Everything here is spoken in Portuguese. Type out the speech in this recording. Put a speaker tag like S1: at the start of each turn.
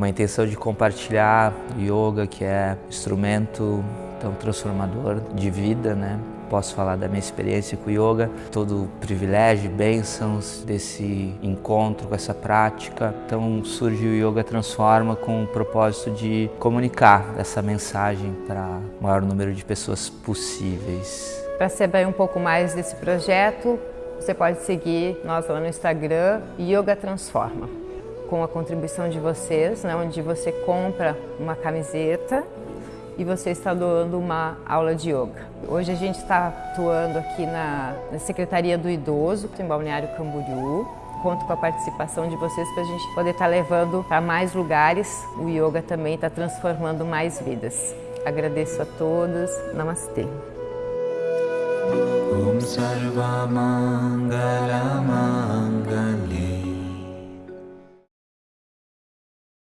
S1: uma intenção de compartilhar yoga, que é instrumento tão transformador de vida, né? Posso falar da minha experiência com yoga, todo o privilégio, bênçãos desse encontro com essa prática. Então surge o Yoga Transforma com o propósito de comunicar essa mensagem para o maior número de pessoas possíveis.
S2: Para saber um pouco mais desse projeto, você pode seguir nós lá no Instagram, Yoga Transforma. Com a contribuição de vocês, né, onde você compra uma camiseta e você está doando uma aula de yoga. Hoje a gente está atuando aqui na, na Secretaria do Idoso, em Balneário Camboriú. Conto com a participação de vocês para a gente poder estar tá levando para mais lugares. O yoga também está transformando mais vidas. Agradeço a todos. Namastê. Om Sarva